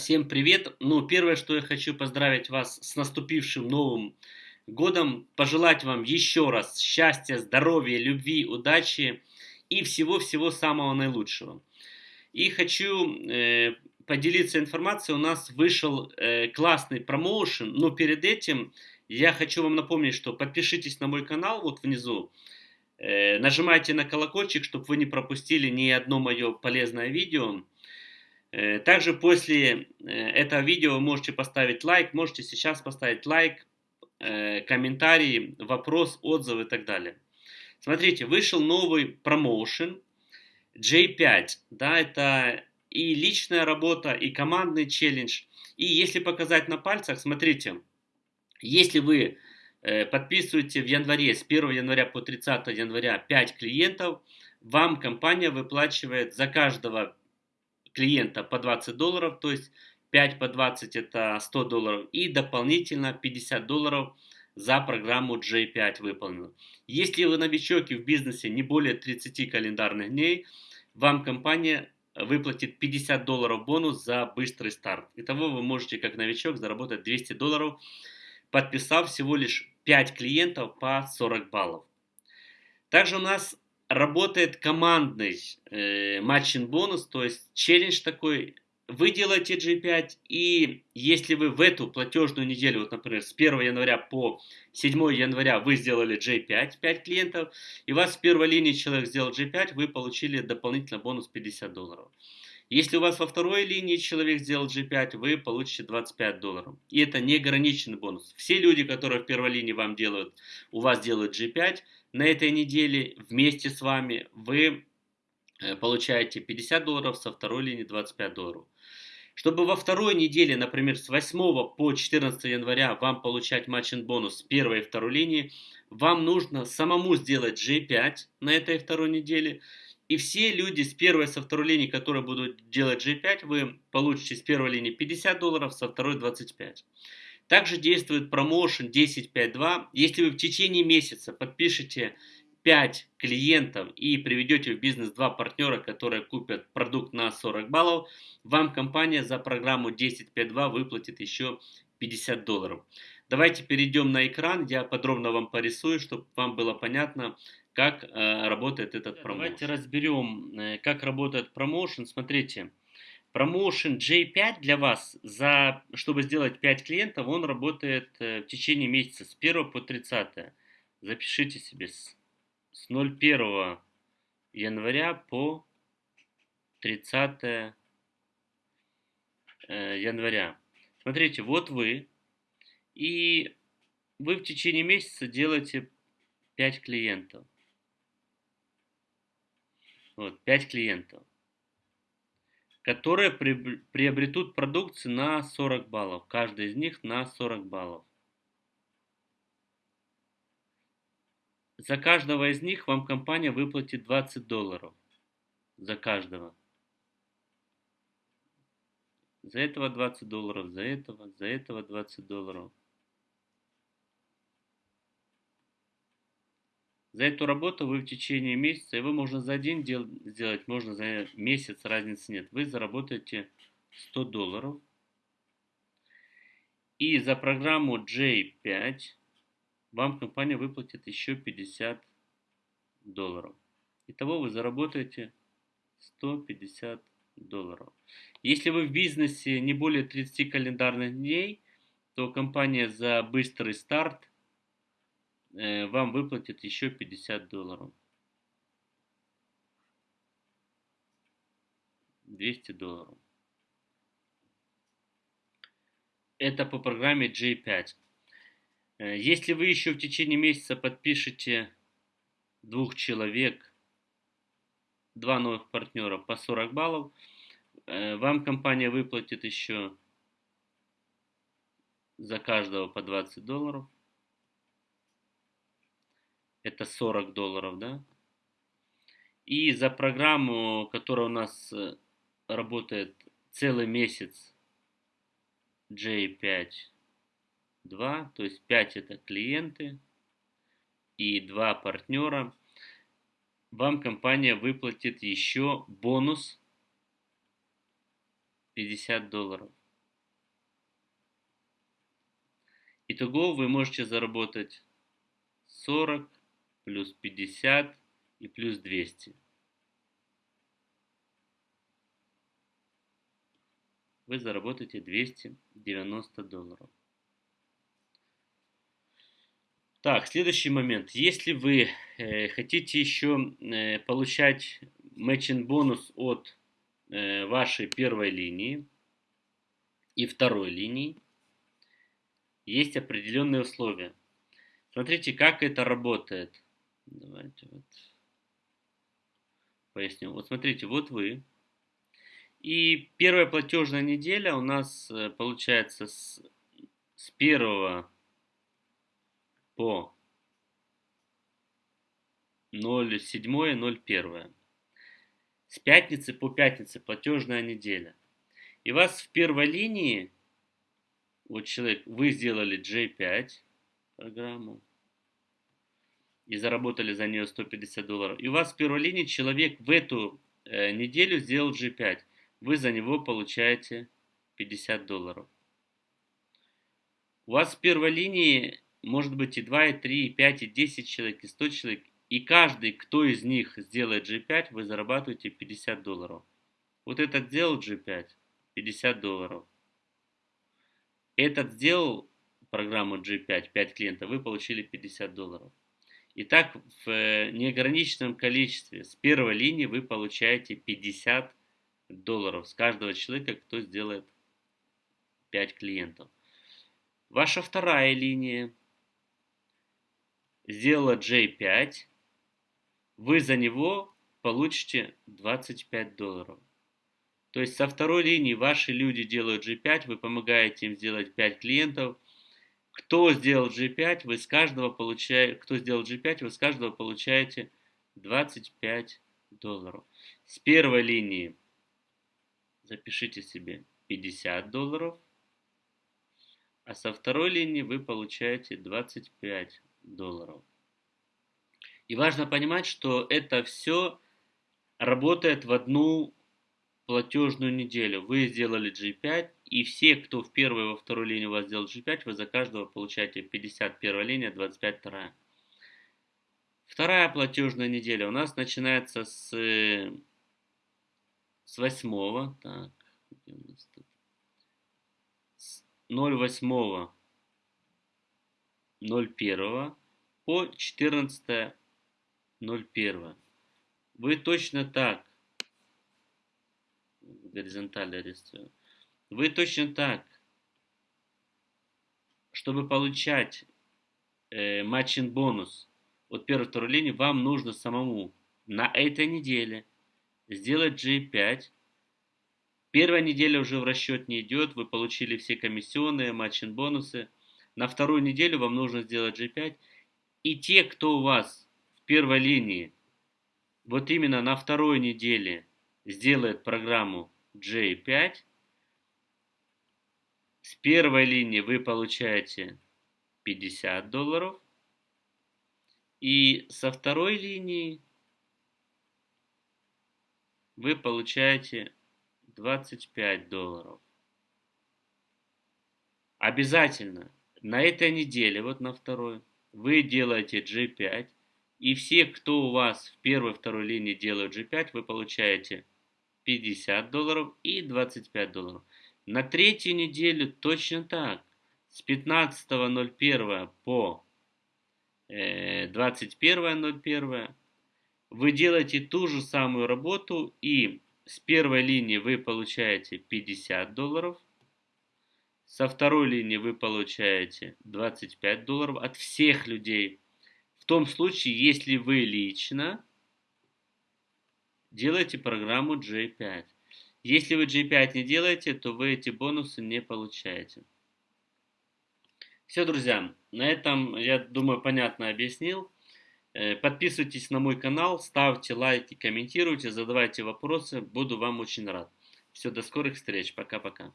всем привет! Ну, первое, что я хочу поздравить вас с наступившим Новым годом, пожелать вам еще раз счастья, здоровья, любви, удачи и всего-всего самого наилучшего. И хочу э, поделиться информацией, у нас вышел э, классный промоушен, но перед этим я хочу вам напомнить, что подпишитесь на мой канал вот внизу, э, нажимайте на колокольчик, чтобы вы не пропустили ни одно мое полезное видео. Э, также после э, этого видео вы можете поставить лайк, можете сейчас поставить лайк, э, комментарий, вопрос, отзыв и так далее. Смотрите, вышел новый промоушен J5, да, это и личная работа, и командный челлендж. И если показать на пальцах, смотрите, если вы подписываете в январе, с 1 января по 30 января 5 клиентов, вам компания выплачивает за каждого клиента по 20 долларов, то есть 5 по 20 это 100 долларов и дополнительно 50 долларов за программу J5 выполнено. Если вы новичок и в бизнесе не более 30 календарных дней, вам компания выплатит 50 долларов бонус за быстрый старт. Итого вы можете как новичок заработать 200 долларов, подписав всего лишь 5 клиентов по 40 баллов. Также у нас работает командный э, бонус, то есть челлендж такой. Вы делаете G5, и если вы в эту платежную неделю, вот, например, с 1 января по 7 января вы сделали J5, 5 клиентов, и у вас в первой линии человек сделал G5, вы получили дополнительно бонус 50 долларов. Если у вас во второй линии человек сделал G5, вы получите 25 долларов. И это неограниченный бонус. Все люди, которые в первой линии вам делают, у вас делают G5, на этой неделе вместе с вами вы э, получаете 50 долларов, со второй линии 25 долларов. Чтобы во второй неделе, например, с 8 по 14 января вам получать матчинг бонус с первой и второй линии, вам нужно самому сделать G5 на этой второй неделе. И все люди с первой со второй линии, которые будут делать G5, вы получите с первой линии 50 долларов, со второй 25. Также действует промоушен 10.5.2. Если вы в течение месяца подпишете 5 клиентов и приведете в бизнес 2 партнера, которые купят продукт на 40 баллов, вам компания за программу 10.5.2 выплатит еще 50 долларов. Давайте перейдем на экран, я подробно вам порисую, чтобы вам было понятно, как э, работает этот промоушен. Давайте разберем, э, как работает промоушен. Смотрите, Промоушен J5 для вас, за, чтобы сделать 5 клиентов, он работает э, в течение месяца с 1 по 30. Запишите себе с, с 01 января по 30 э, января. Смотрите, вот вы, и вы в течение месяца делаете 5 клиентов. Вот, 5 клиентов которые приобретут продукцию на 40 баллов. Каждый из них на 40 баллов. За каждого из них вам компания выплатит 20 долларов. За каждого. За этого 20 долларов, за этого, за этого 20 долларов. За эту работу вы в течение месяца, его можно за день дел, сделать, можно за месяц, разницы нет. Вы заработаете 100 долларов. И за программу J5 вам компания выплатит еще 50 долларов. Итого вы заработаете 150 долларов. Если вы в бизнесе не более 30 календарных дней, то компания за быстрый старт вам выплатят еще 50 долларов. 200 долларов. Это по программе J5. Э, если вы еще в течение месяца подпишете двух человек, два новых партнера по 40 баллов, э, вам компания выплатит еще за каждого по 20 долларов это 40 долларов, да? И за программу, которая у нас э, работает целый месяц, J5, 2, то есть 5 это клиенты и 2 партнера, вам компания выплатит еще бонус 50 долларов. Итого вы можете заработать 40, плюс 50 и плюс 200. Вы заработаете 290 долларов. Так, следующий момент. Если вы э, хотите еще э, получать матчинг бонус от э, вашей первой линии и второй линии, есть определенные условия. Смотрите, как это работает. Давайте вот поясню. Вот смотрите, вот вы. И первая платежная неделя у нас э, получается с, с 1 по 0,7-0,1. С пятницы по пятнице платежная неделя. И вас в первой линии, вот человек, вы сделали J5 программу и заработали за нее 150 долларов. И у вас в первой линии человек в эту э, неделю сделал G5. Вы за него получаете 50 долларов. У вас в первой линии может быть и 2, и 3, и 5, и 10 человек, и 100 человек. И каждый, кто из них сделает G5, вы зарабатываете 50 долларов. Вот этот сделал G5, 50 долларов. Этот сделал программу G5, 5 клиентов, вы получили 50 долларов. И так в э, неограниченном количестве с первой линии вы получаете 50 долларов с каждого человека, кто сделает 5 клиентов. Ваша вторая линия сделала J5, вы за него получите 25 долларов. То есть со второй линии ваши люди делают G5, вы помогаете им сделать 5 клиентов. Кто сделал G5, вы с каждого получаете, кто сделал G5, вы с каждого получаете 25 долларов. С первой линии запишите себе 50 долларов, а со второй линии вы получаете 25 долларов. И важно понимать, что это все работает в одну платежную неделю. Вы сделали G5, и все, кто в первой и во второй линии у вас сделал G5, вы за каждого получаете 51 линия, 25 вторая. Вторая платежная неделя у нас начинается с, с 8. Так, где у нас тут? С 08 01 по 14.01. Вы точно так, горизонтально рисую, вы точно так, чтобы получать э, матчин бонус от первой второй линии, вам нужно самому на этой неделе сделать G5. Первая неделя уже в расчет не идет, вы получили все комиссионные, матчин бонусы – на вторую неделю вам нужно сделать G5. И те, кто у вас в первой линии, вот именно на второй неделе сделает программу J5, с первой линии вы получаете 50 долларов. И со второй линии вы получаете 25 долларов. Обязательно на этой неделе, вот на второй, вы делаете G5, и все, кто у вас в первой второй линии делают G5, вы получаете 50 долларов и 25 долларов. На третью неделю точно так. С 15.01 по 21.01 э, вы делаете ту же самую работу и с первой линии вы получаете 50 долларов – со второй линии вы получаете 25 долларов от всех людей. В том случае, если вы лично делаете программу J5. Если вы J5 не делаете, то вы эти бонусы не получаете. Все, друзья, на этом, я думаю, понятно объяснил. Э, подписывайтесь на мой канал, ставьте лайки, комментируйте, задавайте вопросы. Буду вам очень рад. Все, до скорых встреч. Пока-пока.